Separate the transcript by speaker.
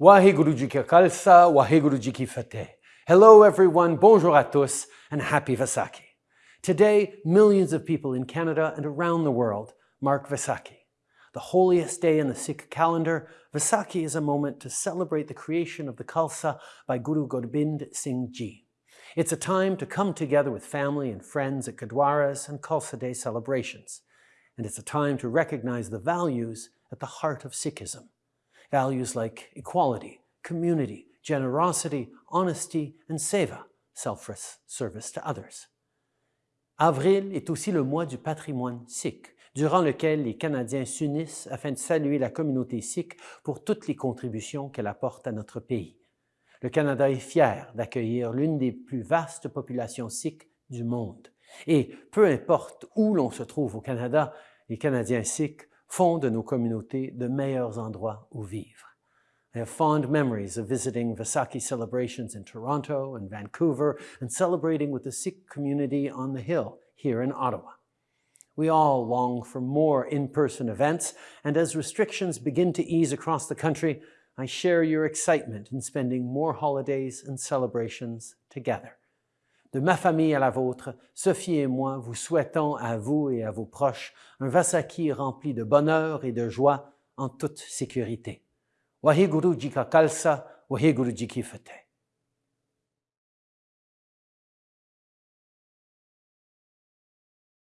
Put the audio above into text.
Speaker 1: Waheguru Ji Khalsa, Waheguru Ji Fateh. Hello everyone, bonjour à tous, and happy Vaisakhi. Today, millions of people in Canada and around the world mark Vaisakhi. The holiest day in the Sikh calendar, Vaisakhi is a moment to celebrate the creation of the Khalsa by Guru Gobind Singh Ji. It's a time to come together with family and friends at Gurdwaras and Khalsa Day celebrations. And it's a time to recognize the values at the heart of Sikhism. Values like equality, community, generosity, honesty, and seva, selfless service to others. Avril est aussi le mois du patrimoine sikh, durant lequel les Canadiens s'unissent afin de saluer la communauté sikh pour toutes les contributions qu'elle apporte à notre pays. Le Canada est fier d'accueillir l'une des plus vastes populations sikhs du monde. Et peu importe où l'on se trouve au Canada, les Canadiens sikhs font de nos communautés de meilleurs endroits où vivre. I have fond memories of visiting Vaisakhi celebrations in Toronto and Vancouver and celebrating with the Sikh community on the Hill here in Ottawa. We all long for more in-person events, and as restrictions begin to ease across the country, I share your excitement in spending more holidays and celebrations together. De ma famille à la vôtre, Sophie et moi vous souhaitons à vous et à vos proches un Vasaki rempli de bonheur et de joie en toute sécurité. Waheguru Jika Kalsa, Waheguru Jiki Fateh.